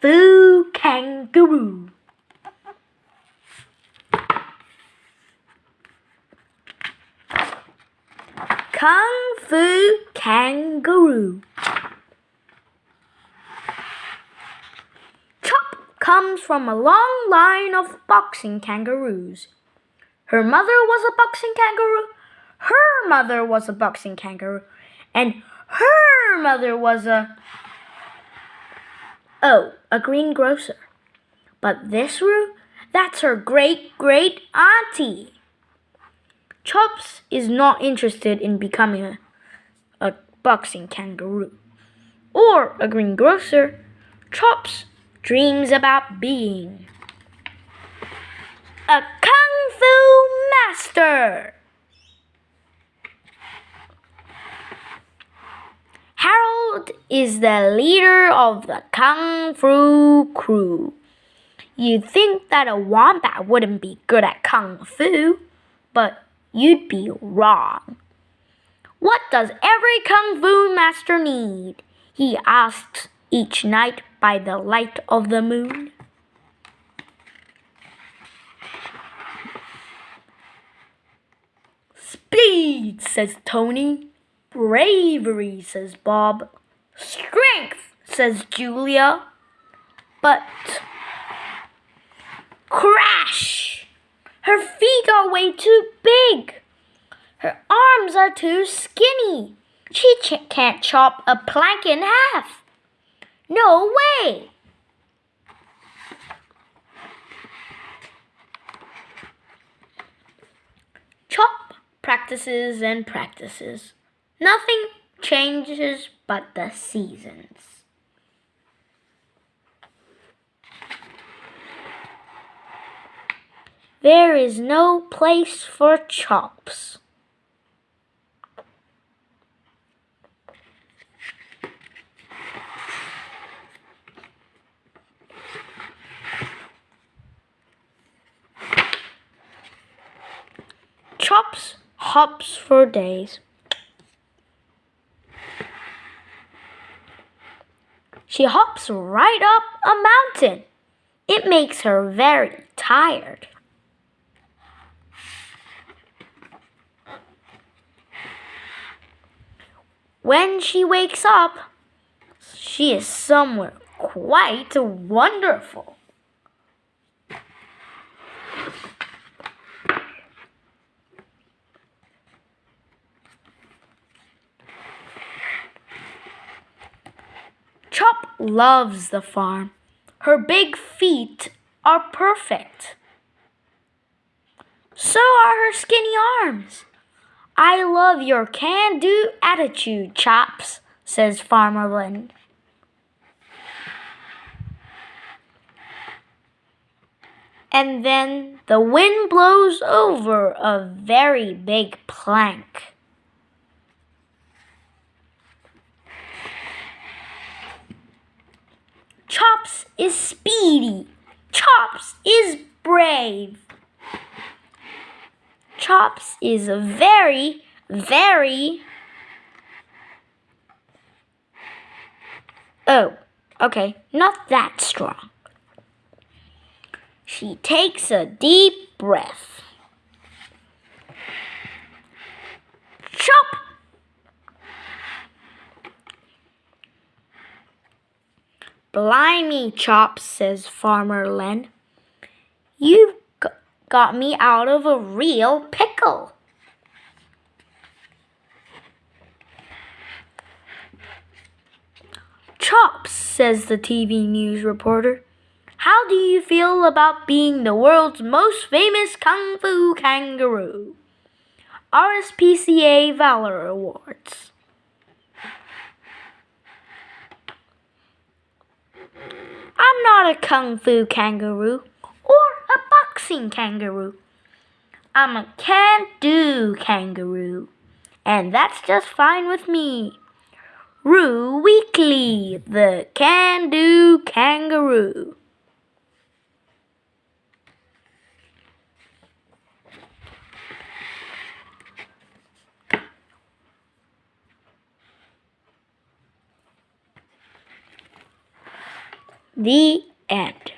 Fu Kangaroo. Kung Fu Kangaroo. Chop comes from a long line of boxing kangaroos. Her mother was a boxing kangaroo. Her mother was a boxing kangaroo. And her mother was a. Oh, a greengrocer. But this Roo, that's her great great auntie. Chops is not interested in becoming a, a boxing kangaroo or a greengrocer. Chops dreams about being a kung fu master. Harold is the leader of the kung fu crew. You'd think that a wombat wouldn't be good at kung fu, but you'd be wrong. What does every kung fu master need? He asks each night by the light of the moon. Speed, says Tony. Bravery, says Bob. Strength, says Julia. But crash! Her feet are way too big. Her arms are too skinny. She ch- can't chop a plank in half. No way! Chop practices and practices. Nothing changes but the seasons. There is no place for chops. Chops hops for days. She hops right up a mountain. It makes her very tired. When she wakes up, she is somewhere quite wonderful. Chop loves the farm. Her big feet are perfect. So are her skinny arms. I love your can do attitude, Chops, says Farmer Lynn. And then the wind blows over a very big plank. Chops is speedy. Chops is brave. Chops is very, very. Oh, okay, not that strong. She takes a deep breath. Chop! Blimey, Chops, says Farmer Len. You've got me out of a real pickle. Chops, says the TV news reporter. How do you feel about being the world's most famous Kung Fu kangaroo? RSPCA Valor Awards. I'm not a Kung Fu kangaroo or a boxing kangaroo. I'm a can do kangaroo. And that's just fine with me. Roo Weekly, the can do kangaroo. The end.